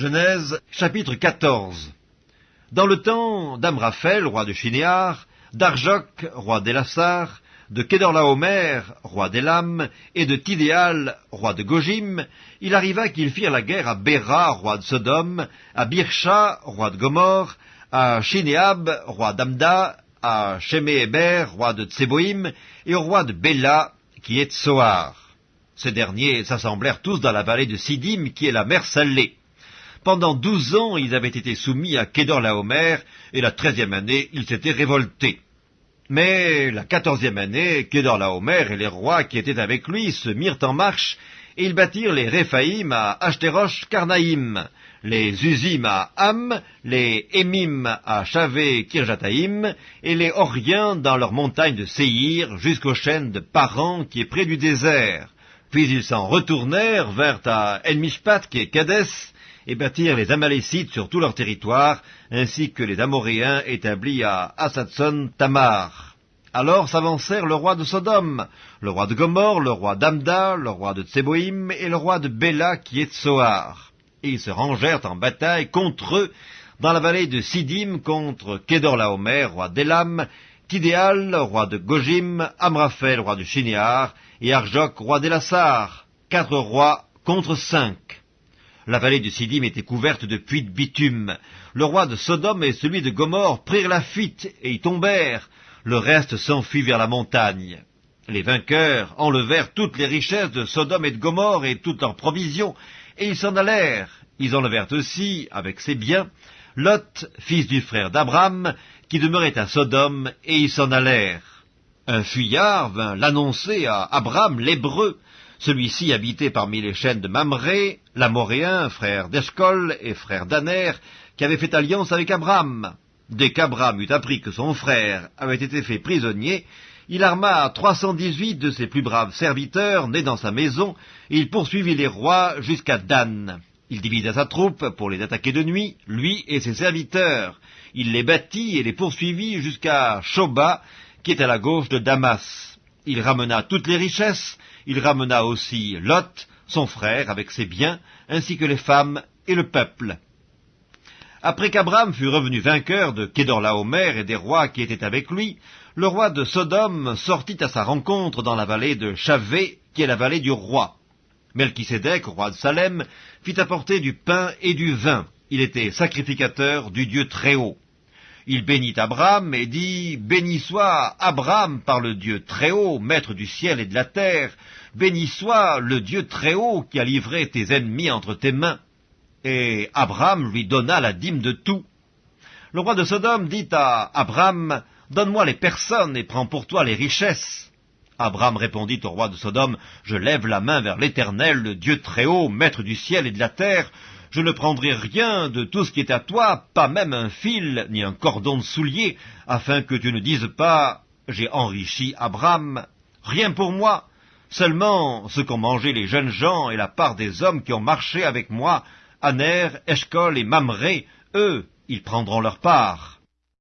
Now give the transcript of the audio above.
Genèse chapitre 14 Dans le temps d'Amraphel, roi de Shinéar, d'Arjok, roi d'Elassar, de Kedorlaomer, roi d'Elam, et de Tidéal, roi de Gojim, il arriva qu'ils firent la guerre à Béra, roi de Sodome, à Birsha, roi de Gomorre, à Shinéab, roi d'Amda, à Sheméhéber, roi de Tseboïm, et au roi de Béla, qui est Tsoar. Ces derniers s'assemblèrent tous dans la vallée de Sidim, qui est la mer Salée. Pendant douze ans, ils avaient été soumis à Kédor-Laomer, et la treizième année, ils s'étaient révoltés. Mais la quatorzième année, Kédor-Laomer et les rois qui étaient avec lui se mirent en marche, et ils bâtirent les Réphaïm à Ashterosh Karnaïm, les Uzim à Ham, les Émim à Chavé Kirjataïm, et les Oriens dans leurs montagnes de Séhir, jusqu'aux chaînes de Paran qui est près du désert. Puis ils s'en retournèrent vers à Elmishpat qui est Kadès, et bâtirent les Amalécites sur tout leur territoire, ainsi que les Amoréens établis à Asatson Tamar. Alors s'avancèrent le roi de Sodome, le roi de Gomorre, le roi d'Amda, le roi de Tseboïm et le roi de Béla qui est Tsoar. Et ils se rangèrent en bataille contre eux dans la vallée de Sidim contre Kédorlaomer, roi d'Elam, Tidéal, roi de Gojim, Amraphel, roi de Shinéar, et Arjok, roi d'Elassar, quatre rois contre cinq. La vallée de Sidim était couverte de puits de bitume. Le roi de Sodome et celui de Gomorre prirent la fuite et y tombèrent. Le reste s'enfuit vers la montagne. Les vainqueurs enlevèrent toutes les richesses de Sodome et de Gomorre et toutes leurs provisions, et ils s'en allèrent. Ils enlevèrent aussi, avec ses biens, Lot, fils du frère d'Abraham, qui demeurait à Sodome, et ils s'en allèrent. Un fuyard vint l'annoncer à Abraham l'Hébreu, celui-ci habitait parmi les chaînes de Mamré, l'Amoréen, frère d'Eshcol et frère d'Aner, qui avait fait alliance avec Abraham. Dès qu'Abraham eut appris que son frère avait été fait prisonnier, il arma trois cent dix-huit de ses plus braves serviteurs nés dans sa maison, et il poursuivit les rois jusqu'à Dan. Il divisa sa troupe pour les attaquer de nuit, lui et ses serviteurs. Il les battit et les poursuivit jusqu'à Shoba, qui est à la gauche de Damas. Il ramena toutes les richesses, il ramena aussi Lot, son frère, avec ses biens, ainsi que les femmes et le peuple. Après qu'Abraham fut revenu vainqueur de Kédorlaomer et des rois qui étaient avec lui, le roi de Sodome sortit à sa rencontre dans la vallée de Chavé, qui est la vallée du roi. Melchisédek, roi de Salem, fit apporter du pain et du vin. Il était sacrificateur du Dieu Très-Haut. Il bénit Abraham et dit, Béni soit Abraham par le Dieu Très-Haut, maître du ciel et de la terre, béni soit le Dieu Très-Haut qui a livré tes ennemis entre tes mains. Et Abraham lui donna la dîme de tout. Le roi de Sodome dit à Abraham, Donne-moi les personnes et prends pour toi les richesses. Abraham répondit au roi de Sodome, Je lève la main vers l'Éternel, le Dieu Très-Haut, maître du ciel et de la terre, je ne prendrai rien de tout ce qui est à toi, pas même un fil, ni un cordon de soulier, afin que tu ne dises pas, j'ai enrichi Abraham. Rien pour moi, seulement ce qu'ont mangé les jeunes gens et la part des hommes qui ont marché avec moi, Aner, Eshkol et Mamré, eux, ils prendront leur part.